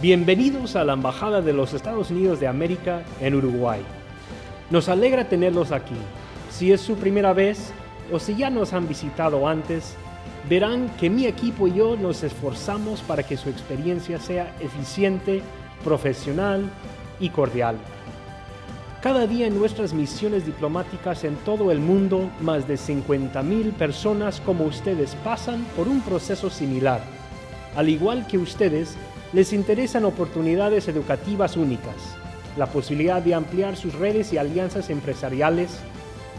Bienvenidos a la Embajada de los Estados Unidos de América en Uruguay. Nos alegra tenerlos aquí. Si es su primera vez o si ya nos han visitado antes, verán que mi equipo y yo nos esforzamos para que su experiencia sea eficiente, profesional y cordial. Cada día en nuestras misiones diplomáticas en todo el mundo, más de 50.000 personas como ustedes pasan por un proceso similar. Al igual que ustedes, les interesan oportunidades educativas únicas, la posibilidad de ampliar sus redes y alianzas empresariales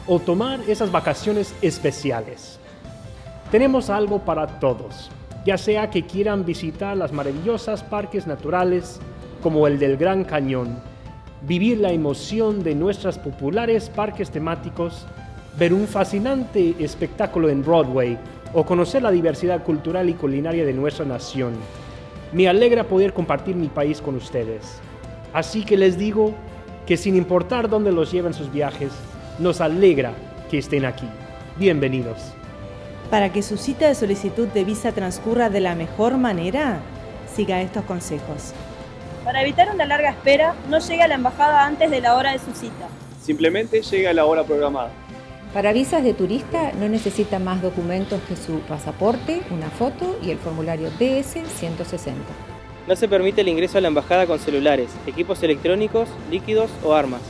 o tomar esas vacaciones especiales. Tenemos algo para todos, ya sea que quieran visitar las maravillosas parques naturales como el del Gran Cañón, vivir la emoción de nuestros populares parques temáticos, ver un fascinante espectáculo en Broadway o conocer la diversidad cultural y culinaria de nuestra nación me alegra poder compartir mi país con ustedes. Así que les digo que sin importar dónde los lleven sus viajes, nos alegra que estén aquí. Bienvenidos. Para que su cita de solicitud de visa transcurra de la mejor manera, siga estos consejos. Para evitar una larga espera, no llegue a la embajada antes de la hora de su cita. Simplemente llegue a la hora programada. Para visas de turista no necesita más documentos que su pasaporte, una foto y el formulario DS-160. No se permite el ingreso a la embajada con celulares, equipos electrónicos, líquidos o armas.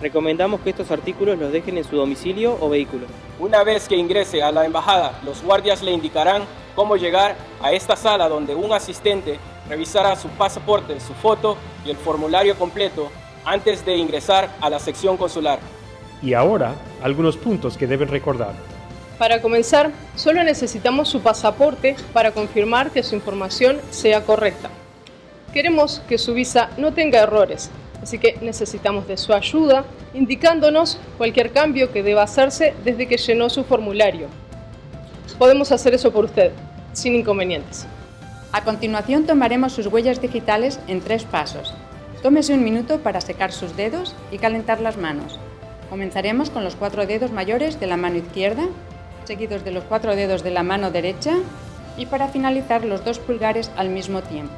Recomendamos que estos artículos los dejen en su domicilio o vehículo. Una vez que ingrese a la embajada, los guardias le indicarán cómo llegar a esta sala donde un asistente revisará su pasaporte, su foto y el formulario completo antes de ingresar a la sección consular. Y ahora, algunos puntos que deben recordar. Para comenzar, solo necesitamos su pasaporte para confirmar que su información sea correcta. Queremos que su visa no tenga errores, así que necesitamos de su ayuda indicándonos cualquier cambio que deba hacerse desde que llenó su formulario. Podemos hacer eso por usted, sin inconvenientes. A continuación tomaremos sus huellas digitales en tres pasos. Tómese un minuto para secar sus dedos y calentar las manos. Comenzaremos con los cuatro dedos mayores de la mano izquierda, seguidos de los cuatro dedos de la mano derecha y para finalizar los dos pulgares al mismo tiempo.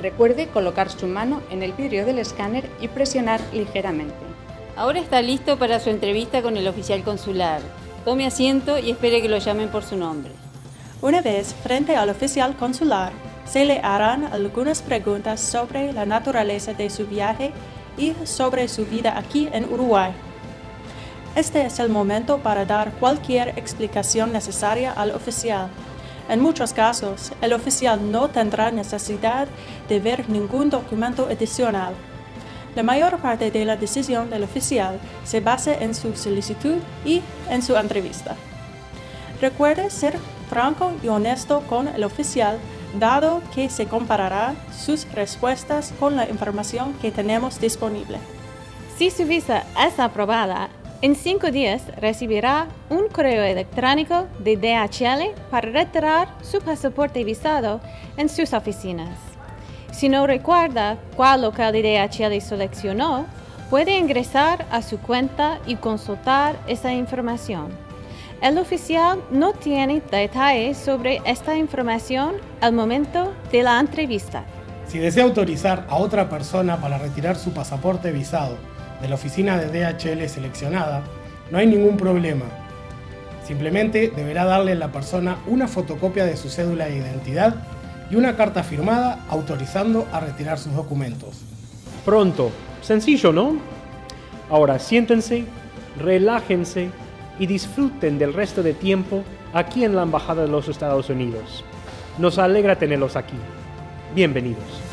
Recuerde colocar su mano en el vidrio del escáner y presionar ligeramente. Ahora está listo para su entrevista con el oficial consular. Tome asiento y espere que lo llamen por su nombre. Una vez frente al oficial consular, se le harán algunas preguntas sobre la naturaleza de su viaje y sobre su vida aquí en Uruguay. Este es el momento para dar cualquier explicación necesaria al oficial. En muchos casos, el oficial no tendrá necesidad de ver ningún documento adicional. La mayor parte de la decisión del oficial se basa en su solicitud y en su entrevista. Recuerde ser franco y honesto con el oficial, dado que se comparará sus respuestas con la información que tenemos disponible. Si su visa es aprobada, en cinco días recibirá un correo electrónico de DHL para retirar su pasaporte visado en sus oficinas. Si no recuerda cuál local de DHL seleccionó, puede ingresar a su cuenta y consultar esa información. El oficial no tiene detalles sobre esta información al momento de la entrevista. Si desea autorizar a otra persona para retirar su pasaporte visado de la oficina de DHL seleccionada, no hay ningún problema. Simplemente deberá darle a la persona una fotocopia de su cédula de identidad y una carta firmada autorizando a retirar sus documentos. Pronto, sencillo, ¿no? Ahora siéntense, relájense y disfruten del resto de tiempo aquí en la Embajada de los Estados Unidos. Nos alegra tenerlos aquí. Bienvenidos.